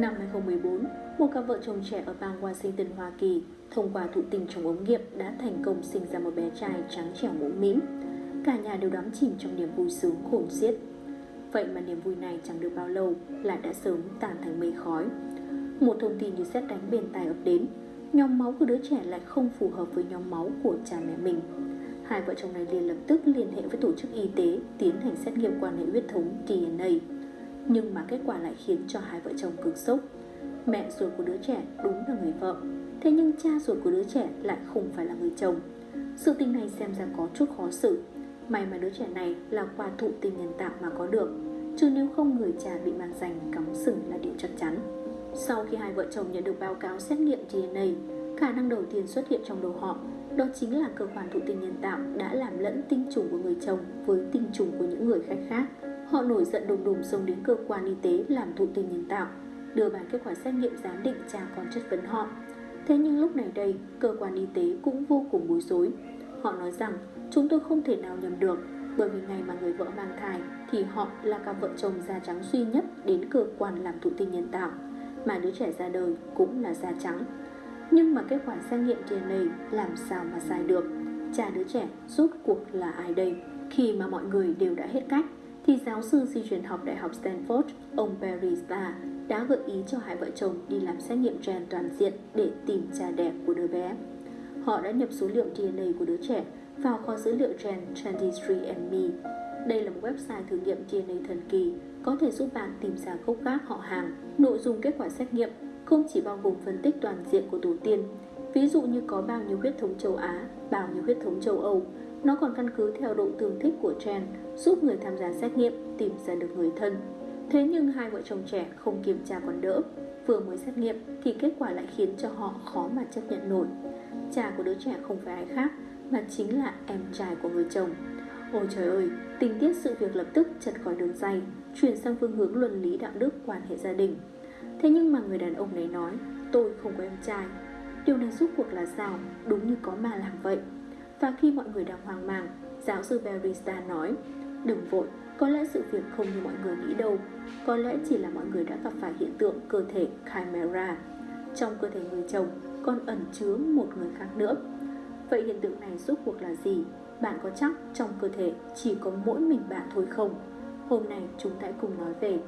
Năm 2014, một cặp vợ chồng trẻ ở bang Washington, Hoa Kỳ thông qua thụ tinh trong ống nghiệm đã thành công sinh ra một bé trai trắng trẻo mũm mĩm. Cả nhà đều đắm chìm trong niềm vui sướng khủng xiết. Vậy mà niềm vui này chẳng được bao lâu là đã sớm tan thành mây khói. Một thông tin như xét đánh bên tai ập đến, nhóm máu của đứa trẻ lại không phù hợp với nhóm máu của cha mẹ mình. Hai vợ chồng này liền lập tức liên hệ với tổ chức y tế tiến hành xét nghiệm quan hệ huyết thống DNA. Nhưng mà kết quả lại khiến cho hai vợ chồng cực sốc. Mẹ ruột của đứa trẻ đúng là người vợ, thế nhưng cha ruột của đứa trẻ lại không phải là người chồng. Sự tình này xem ra có chút khó xử. May mà đứa trẻ này là qua thụ tinh nhân tạo mà có được, chứ nếu không người cha bị mang danh cắm sừng là điều chắc chắn. Sau khi hai vợ chồng nhận được báo cáo xét nghiệm DNA, khả năng đầu tiên xuất hiện trong đầu họ đó chính là cơ quan thụ tinh nhân tạo đã làm lẫn tinh trùng của người chồng với tinh trùng của những người khách khác. Họ nổi giận đùng đùng xông đến cơ quan y tế làm thụ tinh nhân tạo, đưa bản kết quả xét nghiệm giám định cha con chất vấn họ. Thế nhưng lúc này đây, cơ quan y tế cũng vô cùng bối rối. Họ nói rằng chúng tôi không thể nào nhầm được bởi vì ngày mà người vợ mang thai thì họ là cặp vợ chồng da trắng duy nhất đến cơ quan làm thụ tinh nhân tạo mà đứa trẻ ra đời cũng là da trắng. Nhưng mà kết quả xét nghiệm DNA làm sao mà sai được? Cha đứa trẻ rốt cuộc là ai đây? Khi mà mọi người đều đã hết cách, thì giáo sư di truyền học Đại học Stanford, ông Barry Starr đã gợi ý cho hai vợ chồng đi làm xét nghiệm gen toàn diện để tìm cha đẻ của đứa bé. Họ đã nhập số liệu DNA của đứa trẻ vào kho dữ liệu gen 23andMe. Đây là một website thử nghiệm DNA thần kỳ, có thể giúp bạn tìm ra gốc gác họ hàng. Nội dung kết quả xét nghiệm không chỉ bao gồm phân tích toàn diện của tổ tiên, ví dụ như có bao nhiêu huyết thống châu Á, bao nhiêu huyết thống châu Âu, nó còn căn cứ theo độ tương thích của gen giúp người tham gia xét nghiệm tìm ra được người thân. Thế nhưng hai vợ chồng trẻ không kiểm tra còn đỡ, vừa mới xét nghiệm thì kết quả lại khiến cho họ khó mà chấp nhận nổi. Cha của đứa trẻ không phải ai khác mà chính là em trai của người chồng. Ôi trời ơi, tình tiết sự việc lập tức chật khỏi đường dây, chuyển sang phương hướng luân lý đạo đức quan hệ gia đình. Thế nhưng mà người đàn ông này nói Tôi không có em trai Điều này rút cuộc là sao Đúng như có mà làm vậy và khi mọi người đang hoang mang Giáo sư Barista nói Đừng vội, có lẽ sự việc không như mọi người nghĩ đâu Có lẽ chỉ là mọi người đã gặp phải hiện tượng cơ thể Chimera Trong cơ thể người chồng còn ẩn chứa một người khác nữa Vậy hiện tượng này rốt cuộc là gì? Bạn có chắc trong cơ thể chỉ có mỗi mình bạn thôi không? Hôm nay chúng ta cùng nói về